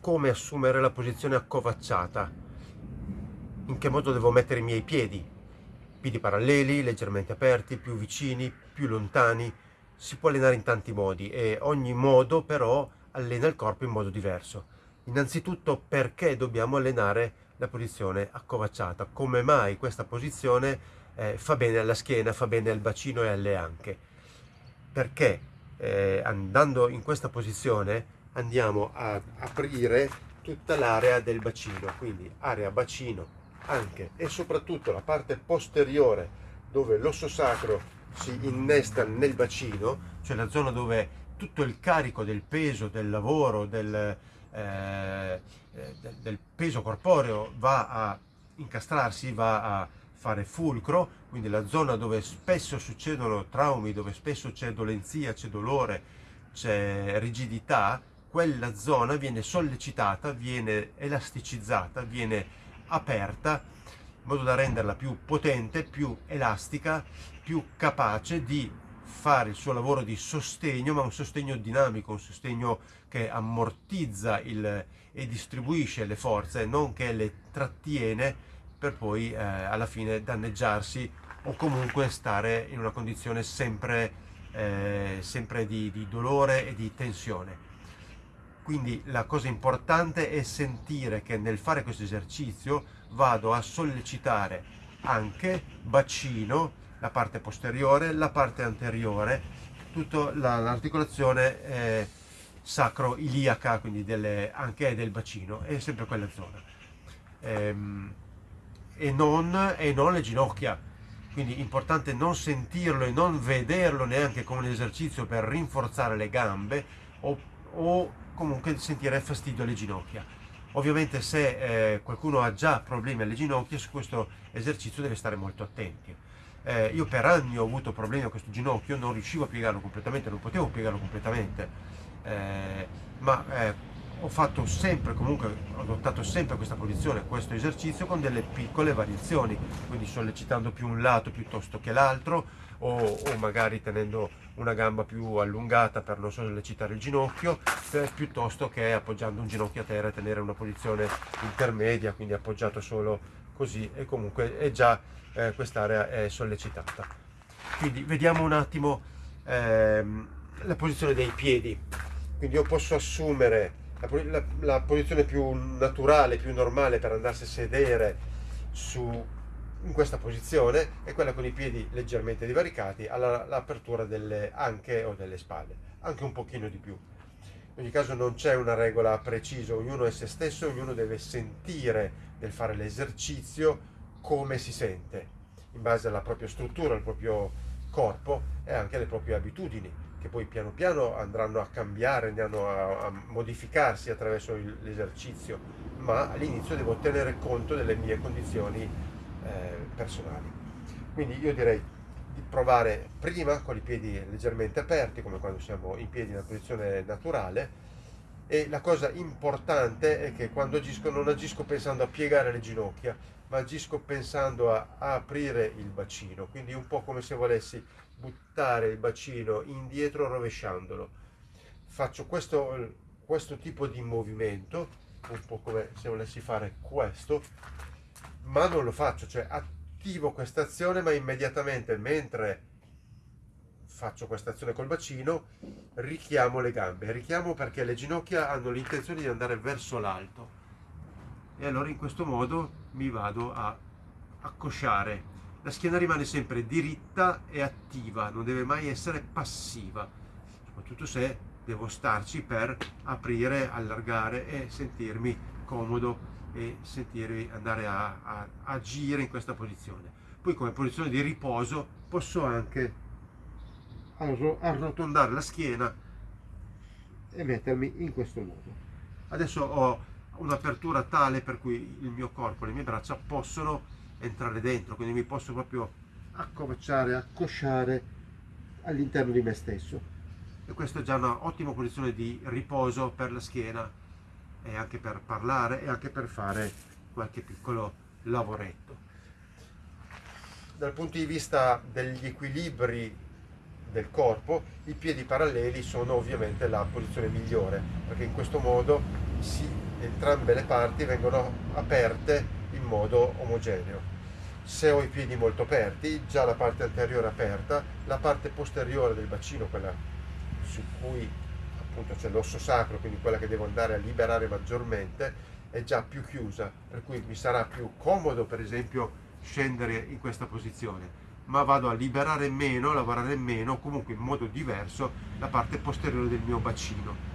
come assumere la posizione accovacciata, in che modo devo mettere i miei piedi, piedi paralleli, leggermente aperti, più vicini, più lontani, si può allenare in tanti modi e ogni modo però allena il corpo in modo diverso. Innanzitutto perché dobbiamo allenare la posizione accovacciata, come mai questa posizione eh, fa bene alla schiena, fa bene al bacino e alle anche. Perché eh, andando in questa posizione andiamo a aprire tutta l'area del bacino, quindi area bacino, anche e soprattutto la parte posteriore dove l'osso sacro si innesta nel bacino, cioè la zona dove tutto il carico del peso, del lavoro, del, eh, del peso corporeo va a incastrarsi, va a fare fulcro, quindi la zona dove spesso succedono traumi, dove spesso c'è dolenzia, c'è dolore, c'è rigidità, quella zona viene sollecitata, viene elasticizzata, viene aperta in modo da renderla più potente, più elastica, più capace di fare il suo lavoro di sostegno, ma un sostegno dinamico, un sostegno che ammortizza il, e distribuisce le forze, non che le trattiene per poi eh, alla fine danneggiarsi o comunque stare in una condizione sempre, eh, sempre di, di dolore e di tensione. Quindi la cosa importante è sentire che nel fare questo esercizio vado a sollecitare anche bacino, la parte posteriore, la parte anteriore, tutta l'articolazione eh, sacro-iliaca, quindi delle, anche del bacino, è sempre quella zona. Ehm, e, non, e non le ginocchia, quindi è importante non sentirlo e non vederlo neanche come un esercizio per rinforzare le gambe o, o comunque sentire fastidio alle ginocchia. Ovviamente se eh, qualcuno ha già problemi alle ginocchia, su questo esercizio deve stare molto attenti. Eh, io per anni ho avuto problemi a questo ginocchio, non riuscivo a piegarlo completamente, non potevo piegarlo completamente, eh, ma eh, ho fatto sempre, comunque ho adottato sempre questa posizione, questo esercizio con delle piccole variazioni, quindi sollecitando più un lato piuttosto che l'altro, o, o, magari tenendo una gamba più allungata per non sollecitare il ginocchio, per, piuttosto che appoggiando un ginocchio a terra e tenere una posizione intermedia, quindi appoggiato solo così e comunque è già eh, quest'area è sollecitata. Quindi vediamo un attimo ehm, la posizione dei piedi. Quindi io posso assumere la, la, posizione più naturale, più normale per andarsi a sedere su in questa posizione è quella con i piedi leggermente divaricati all'apertura delle anche o delle spalle, anche un pochino di più. In ogni caso non c'è una regola precisa, ognuno è se stesso, ognuno deve sentire nel fare l'esercizio come si sente, in base alla propria struttura, al proprio corpo e anche alle proprie abitudini, che poi piano piano andranno a cambiare, andranno a, a modificarsi attraverso l'esercizio, ma all'inizio devo tenere conto delle mie condizioni eh, personali. Quindi io direi di provare prima con i piedi leggermente aperti, come quando siamo in piedi in una posizione naturale, e la cosa importante è che quando agisco non agisco pensando a piegare le ginocchia, ma agisco pensando a, a aprire il bacino, quindi un po' come se volessi buttare il bacino indietro rovesciandolo. Faccio questo, questo tipo di movimento, un po' come se volessi fare questo, ma non lo faccio, cioè attivo questa azione ma immediatamente mentre faccio questa azione col bacino richiamo le gambe, richiamo perché le ginocchia hanno l'intenzione di andare verso l'alto e allora in questo modo mi vado a accosciare. La schiena rimane sempre diritta e attiva, non deve mai essere passiva, soprattutto se devo starci per aprire, allargare e sentirmi comodo e sentirvi andare a, a agire in questa posizione. Poi come posizione di riposo posso anche arrotondare la schiena e mettermi in questo modo. Adesso ho un'apertura tale per cui il mio corpo, le mie braccia possono entrare dentro, quindi mi posso proprio accovacciare, accosciare all'interno di me stesso. E questa è già un'ottima posizione di riposo per la schiena e anche per parlare e anche per fare qualche piccolo lavoretto. Dal punto di vista degli equilibri del corpo, i piedi paralleli sono ovviamente la posizione migliore, perché in questo modo si entrambe le parti vengono aperte in modo omogeneo. Se ho i piedi molto aperti, già la parte anteriore aperta, la parte posteriore del bacino, quella su cui appunto c'è l'osso sacro, quindi quella che devo andare a liberare maggiormente, è già più chiusa, per cui mi sarà più comodo per esempio scendere in questa posizione ma vado a liberare meno, a lavorare meno, comunque in modo diverso la parte posteriore del mio bacino.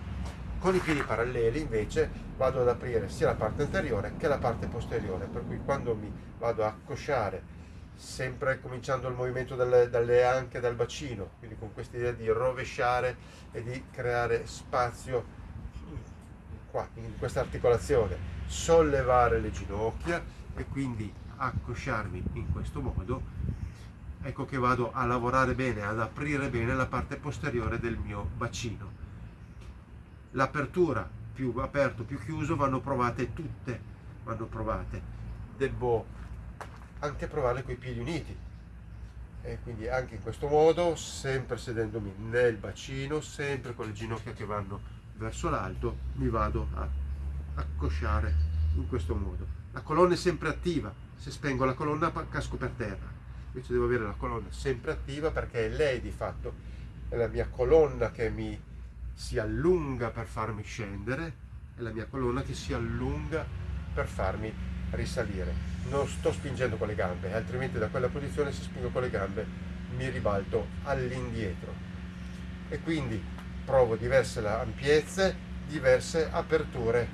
Con i piedi paralleli invece vado ad aprire sia la parte anteriore che la parte posteriore, per cui quando mi vado a accosciare, sempre cominciando il movimento dalle, dalle anche dal bacino, quindi con questa idea di rovesciare e di creare spazio qua, in questa articolazione, sollevare le ginocchia e quindi accosciarmi in questo modo, ecco che vado a lavorare bene, ad aprire bene la parte posteriore del mio bacino. L'apertura più aperto, più chiuso vanno provate tutte, vanno provate. Devo anche provare con i piedi uniti, e quindi anche in questo modo, sempre sedendomi nel bacino, sempre con le ginocchia che vanno verso l'alto, mi vado a accosciare in questo modo. La colonna è sempre attiva, se spengo la colonna casco per terra invece devo avere la colonna sempre attiva perché è lei di fatto è la mia colonna che mi si allunga per farmi scendere è la mia colonna che si allunga per farmi risalire non sto spingendo con le gambe altrimenti da quella posizione se spingo con le gambe mi ribalto all'indietro e quindi provo diverse ampiezze diverse aperture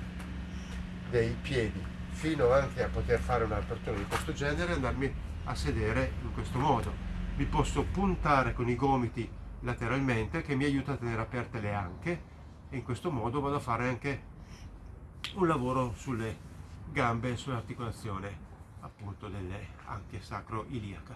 dei piedi fino anche a poter fare un'apertura di questo genere e andarmi a sedere in questo modo. Mi posso puntare con i gomiti lateralmente che mi aiuta a tenere aperte le anche e in questo modo vado a fare anche un lavoro sulle gambe e sull'articolazione appunto delle anche sacro-iliaca.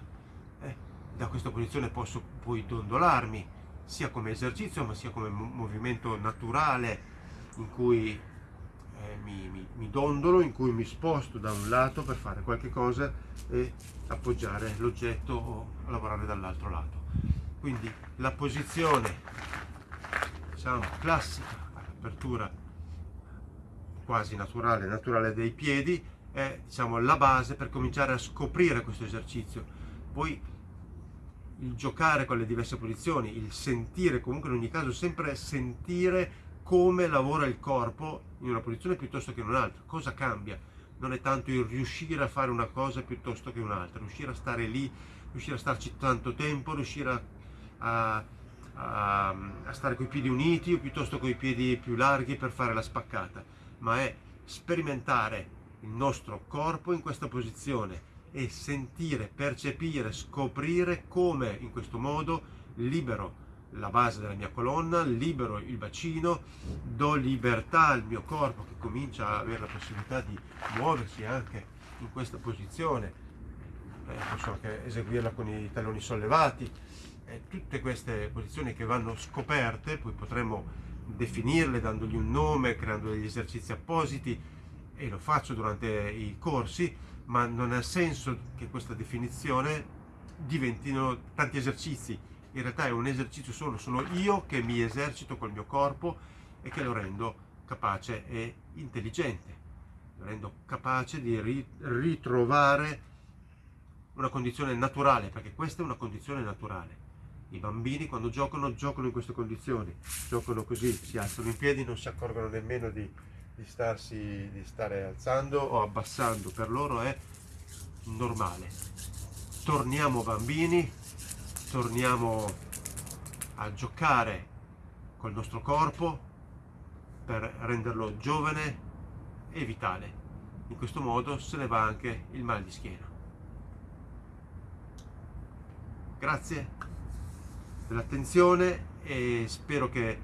Eh, da questa posizione posso poi dondolarmi sia come esercizio ma sia come movimento naturale in cui eh, mi, mi, mi, dondolo, in cui mi sposto da un lato per fare qualche cosa e appoggiare l'oggetto o lavorare dall'altro lato. Quindi la posizione diciamo, classica, apertura quasi naturale, naturale dei piedi, è diciamo, la base per cominciare a scoprire questo esercizio. Poi il giocare con le diverse posizioni, il sentire, comunque in ogni caso sempre sentire come lavora il corpo in una posizione piuttosto che in un'altra, cosa cambia? Non è tanto il riuscire a fare una cosa piuttosto che un'altra, riuscire a stare lì, riuscire a starci tanto tempo, riuscire a, a, a, a stare con i piedi uniti o piuttosto con i piedi più larghi per fare la spaccata, ma è sperimentare il nostro corpo in questa posizione e sentire, percepire, scoprire come in questo modo libero la base della mia colonna, libero il bacino, do libertà al mio corpo che comincia ad avere la possibilità di muoversi anche in questa posizione, eh, posso anche eseguirla con i talloni sollevati, eh, tutte queste posizioni che vanno scoperte, poi potremo definirle dandogli un nome, creando degli esercizi appositi e lo faccio durante i corsi, ma non ha senso che questa definizione diventino tanti esercizi, in realtà è un esercizio solo, sono io che mi esercito col mio corpo e che lo rendo capace e intelligente, lo rendo capace di ritrovare una condizione naturale, perché questa è una condizione naturale. I bambini quando giocano, giocano in queste condizioni, giocano così, si alzano in piedi, non si accorgono nemmeno di, di, starsi, di stare alzando o abbassando, per loro è normale. Torniamo bambini, torniamo a giocare col nostro corpo per renderlo giovane e vitale. In questo modo se ne va anche il mal di schiena. Grazie dell'attenzione e spero che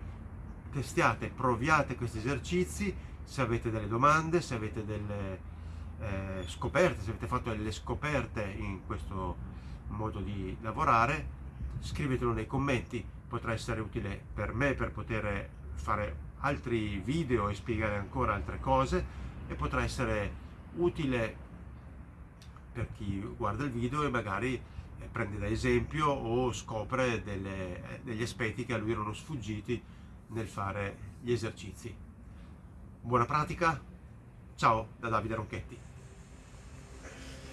testiate, proviate questi esercizi, se avete delle domande, se avete delle eh, scoperte, se avete fatto delle scoperte in questo modo di lavorare, scrivetelo nei commenti, potrà essere utile per me per poter fare altri video e spiegare ancora altre cose e potrà essere utile per chi guarda il video e magari prende da esempio o scopre delle, eh, degli aspetti che a lui erano sfuggiti nel fare gli esercizi. Buona pratica Ciao da Davide Ronchetti.